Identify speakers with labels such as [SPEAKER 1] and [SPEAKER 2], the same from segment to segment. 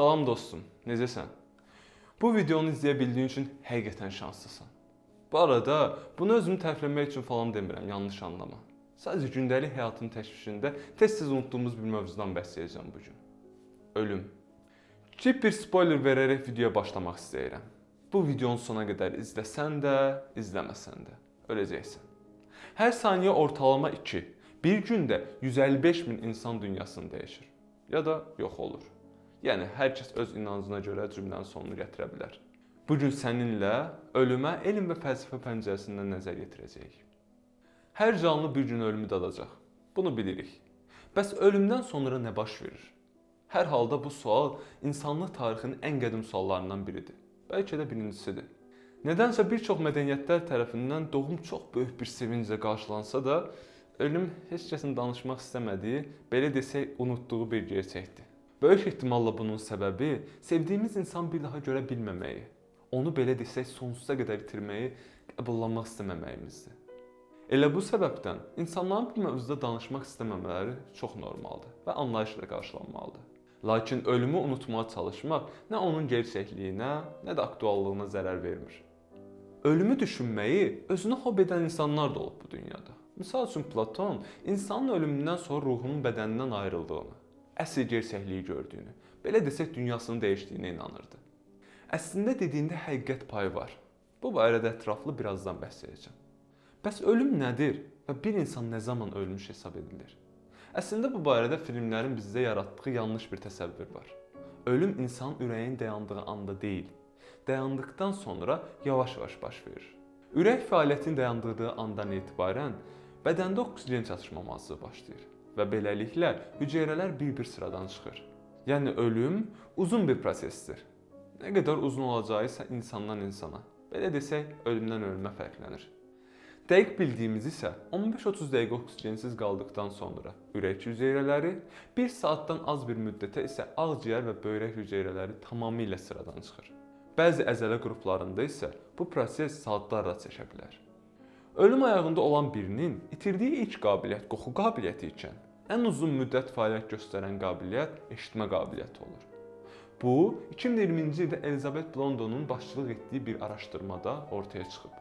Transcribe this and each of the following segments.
[SPEAKER 1] Salam dostum, necəsən? Bu videonu izləyə bildiyin üçün həqiqətən şanslısan. Bu arada bunu özümü tərifləmək üçün falan demirəm, yanlış anlama. Sadəcə gündəlik həyatın təşvişində tez-tez unutduğumuz bir mövzudan bəhs edəcəm bu gün. Ölüm. Kiçik bir spoiler verərək videoya başlamaq istəyirəm. Bu videonun sona qədər izləsən də, izləməsən də öləcəksən. Hər saniyə ortalama 2, bir gündə 155 min insan dünyasını dəyişir ya da yox olur. Yəni hər kəs öz inancına görə cümlənin sonunu gətirə bilər. Bu gün səninlə ölümə elm və fəlsəfə pəncərəsindən nəzər yetirəcəyik. Hər canlı bir gün ölümü dadacaq. Bunu bilirik. Bəs ölümdən sonra nə baş verir? Hər halda bu sual insanlıq tarixinin ən qədim suallarından biridir. Bəlkə də birincisidir. Nədənsə bir çox mədəniyyətlər tərəfindən doğum çox böyük bir sevinclə qarşılansa da, ölüm heç kəsin danışmaq istəmədiyi, belə desək, unutduğu bir gerçəkdir. Böyük ehtimalla bunun səbəbi sevdiyimiz insan bir daha görə bilməməyi, onu belə desək sonsuza qədər itirməyi qəbullanmaq istəməməyimizdir. Elə bu səbəbdən insanların bu mövzuda danışmaq istəməmələri çox normaldır və anlayışla qarşılanmalıdır. Lakin ölümü unutmağa çalışmaq nə onun gerçəkliyinə, nə də aktuallığına zərər vermir. Ölümü düşünməyi özünə hob edən insanlar da olub bu dünyada. Məsəl üçün Platon insanın ölümündən sonra ruhunun bədənindən ayrıldığını, əsl gerçəkliyi gördüyünü, belə desək dünyasını dəyişdiyinə inanırdı. Əslində dediyində həqiqət payı var. Bu barədə ətraflı birazdan bəhs edəcəm. Bəs ölüm nədir və bir insan nə zaman ölmüş hesab edilir? Əslində bu barədə filmlərin bizdə yaratdığı yanlış bir təsəvvür var. Ölüm insanın ürəyin dayandığı anda deyil, dayandıqdan sonra yavaş-yavaş baş verir. Ürək fəaliyyətinin dayandığı andan etibarən bədəndə oksigen çatışmaması başlayır və beləliklə hüceyrələr bir-bir sıradan çıxır. Yəni ölüm uzun bir prosesdir. Nə qədər uzun olacağı isə insandan insana, belə desək, ölümdən ölümə fərqlənir. Dəqiq bildiyimiz isə 15-30 dəqiqə oksigensiz qaldıqdan sonra ürək hüceyrələri, 1 saatdan az bir müddətə isə ağciyər və böyrək hüceyrələri tamamilə sıradan çıxır. Bəzi əzələ qruplarında isə bu proses saatlarla çəkə bilər. Ölüm ayağında olan birinin itirdiyi ilk qabiliyyət qoxu qabiliyyəti ikən, ən uzun müddət fəaliyyət göstərən qabiliyyət eşitmə qabiliyyəti olur. Bu, 2020-ci ildə Elizabeth Blondonun başçılıq etdiyi bir araşdırmada ortaya çıxıb.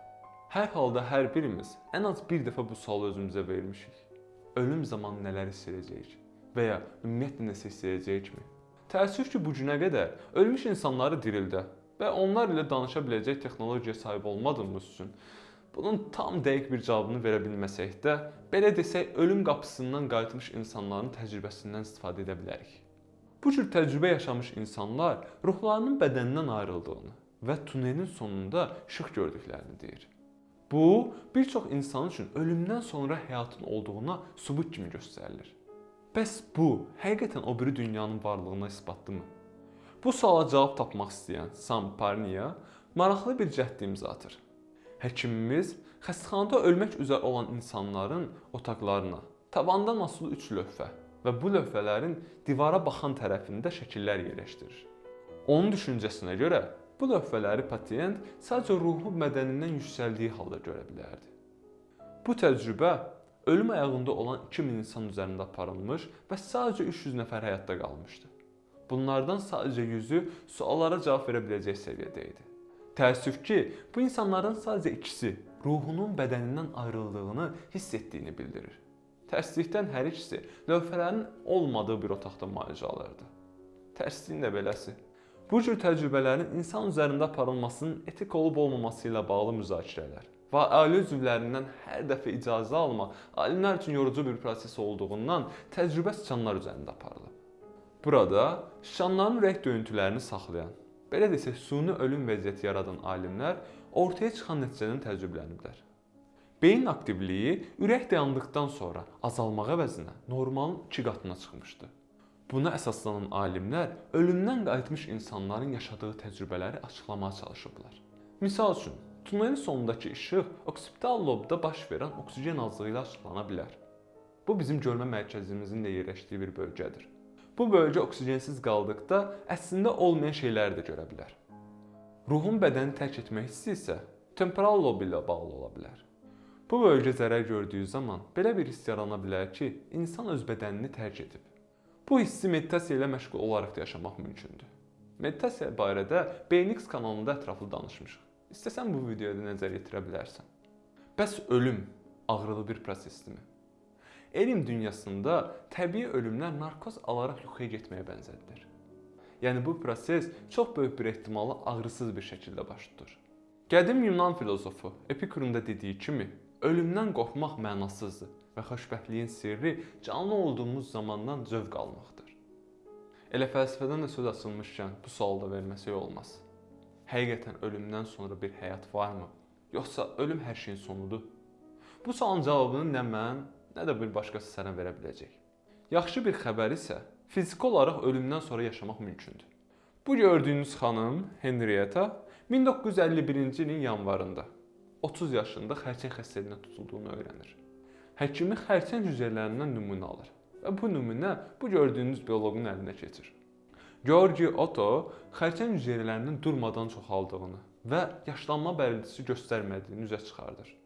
[SPEAKER 1] Hər halda hər birimiz ən az bir dəfə bu sualı özümüzə vermişik. Ölüm zamanı nələr hiss edəcəyik və ya ümumiyyətlə nəsə hiss edəcəyikmi? Təəssüf ki, bu günə qədər ölmüş insanları dirildə və onlar ilə danışa biləcək texnologiyaya sahib olmadığımız üçün bunun tam dəqiq bir cavabını verə bilməsək də, belə desək, ölüm qapısından qayıtmış insanların təcrübəsindən istifadə edə bilərik. Bu cür təcrübə yaşamış insanlar ruhlarının bədənindən ayrıldığını və tunelin sonunda işıq gördüklərini deyir. Bu, bir çox insan üçün ölümdən sonra həyatın olduğuna sübut kimi göstərilir. Bəs bu, həqiqətən o biri dünyanın varlığına isbatdırmı? Bu suala cavab tapmaq istəyən Sam Parnia maraqlı bir cəhd imza atır. Həkimimiz xəstəxanada ölmək üzrə olan insanların otaqlarına tavandan asılı 3 lövhə və bu lövhələrin divara baxan tərəfində şəkillər yerləşdirir. Onun düşüncəsinə görə Bu lövhələri pasiyent sadəcə ruhu bədənindən yüksəldiyi halda görə bilərdi. Bu təcrübə ölüm ayağında olan 2000 insan üzərində aparılmış və sadəcə 300 nəfər həyatda qalmışdı. Bunlardan sadəcə 100-ü suallara cavab verə biləcək səviyyədə idi. Təəssüf ki, bu insanların sadəcə ikisi ruhunun bədənindən ayrıldığını hiss etdiyini bildirir. Tərslikdən hər ikisi lövhələrin olmadığı bir otaqda müalicə alırdı. Tərsliyin də beləsi. Bu cür təcrübələrin insan üzərində aparılmasının etik olub-olmaması ilə bağlı müzakirələr və ailə üzvlərindən hər dəfə icazə almaq alimlər üçün yorucu bir proses olduğundan təcrübə siçanlar üzərində aparılıb. Burada siçanların ürək döyüntülərini saxlayan, belə desək, suni ölüm vəziyyəti yaradan alimlər ortaya çıxan nəticədən təəccübləniblər. Beyin aktivliyi ürək dayandıqdan sonra azalmaq əvəzinə normalın 2 qatına çıxmışdı. Buna əsaslanan alimlər ölümdən qayıtmış insanların yaşadığı təcrübələri açıqlamağa çalışıblar. Misal üçün, tunelin sonundakı işıq oksipital lobda baş verən oksigen azlığı ilə açıqlana bilər. Bu bizim görmə mərkəzimizin də yerləşdiyi bir bölgədir. Bu bölgə oksigensiz qaldıqda əslində olmayan şeyləri də görə bilər. Ruhun bədəni tərk etmək hissi isə temporal lob ilə bağlı ola bilər. Bu bölgə zərər gördüyü zaman belə bir hiss yarana bilər ki, insan öz bədənini tərk edib Bu hissi meditasiya ilə məşğul olaraq da yaşamaq mümkündür. Meditasiya barədə BNX kanalında ətraflı danışmışıq. İstəsən bu videoda nəzər yetirə bilərsən. Bəs ölüm ağrılı bir prosesdirmi? Elm dünyasında təbii ölümlər narkoz alaraq yuxuya getməyə bənzədilir. Yəni bu proses çox böyük bir ehtimalla ağrısız bir şəkildə baş tutur. Qədim Yunan filozofu Epikurun da dediyi kimi, ölümdən qorxmaq mənasızdır və xoşbəxtliyin sirri canlı olduğumuz zamandan zövq almaqdır. Elə fəlsəfədən də söz açılmışkən bu sualı da verməsək olmaz. Həqiqətən ölümdən sonra bir həyat varmı? Yoxsa ölüm hər şeyin sonudur? Bu sualın cavabını nə mən, nə də bir başqası sənə verə biləcək. Yaxşı bir xəbər isə fiziki olaraq ölümdən sonra yaşamaq mümkündür. Bu gördüyünüz xanım Henrietta 1951-ci ilin yanvarında 30 yaşında xərçəng xəstəliyinə tutulduğunu öyrənir. Həkimi xərçəng hüceyrələrindən nümunə alır və bu nümunə bu gördüyünüz bioloqun əlinə keçir. Georgi Otto xərçəng hüceyrələrinin durmadan çoxaldığını və yaşlanma bəlirtisi göstərmədiyini üzə çıxardır.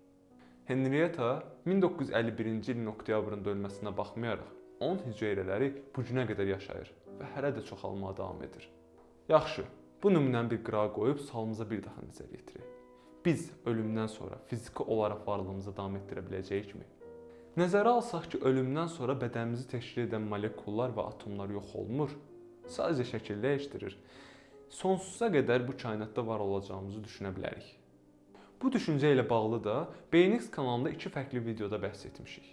[SPEAKER 1] Henrietta 1951-ci ilin oktyabrında ölməsinə baxmayaraq, onun hüceyrələri bu günə qədər yaşayır və hələ də çoxalmağa davam edir. Yaxşı, bu nümunəni bir qırağa qoyub sualımıza bir daha nəzər yetirək. Biz ölümdən sonra fiziki olaraq varlığımızı davam etdirə biləcəyikmi? Nəzərə alsaq ki, ölümdən sonra bədənimizi təşkil edən molekullar və atomlar yox olmur, sadəcə şəkil dəyişdirir. Sonsuza qədər bu kainatda var olacağımızı düşünə bilərik. Bu düşüncə ilə bağlı da BNX kanalında iki fərqli videoda bəhs etmişik.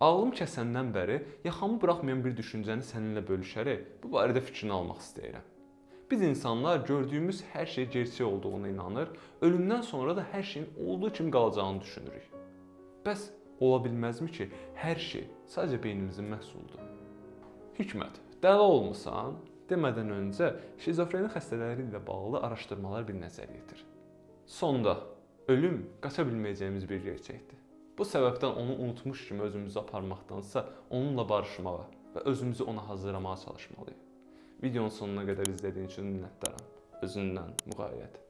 [SPEAKER 1] Ağlım kəsəndən bəri yaxamı buraxmayan bir düşüncəni səninlə bölüşərək bu barədə fikrini almaq istəyirəm. Biz insanlar gördüyümüz hər şey gerçək olduğuna inanır, ölümdən sonra da hər şeyin olduğu kimi qalacağını düşünürük. Bəs ola bilməzmi ki, hər şey sadəcə beynimizin məhsuludur? Hikmət, dəli olmusan? Demədən öncə şizofreni xəstələri ilə bağlı araşdırmalar bir nəzər yetir. Sonda ölüm qaça bilməyəcəyimiz bir gerçəkdir. Bu səbəbdən onu unutmuş kimi özümüzü aparmaqdansa onunla barışmağa və özümüzü ona hazırlamağa çalışmalıyıq. Videonun sonuna qədər izlədiyin üçün minnətdaram. Özündən müğayət.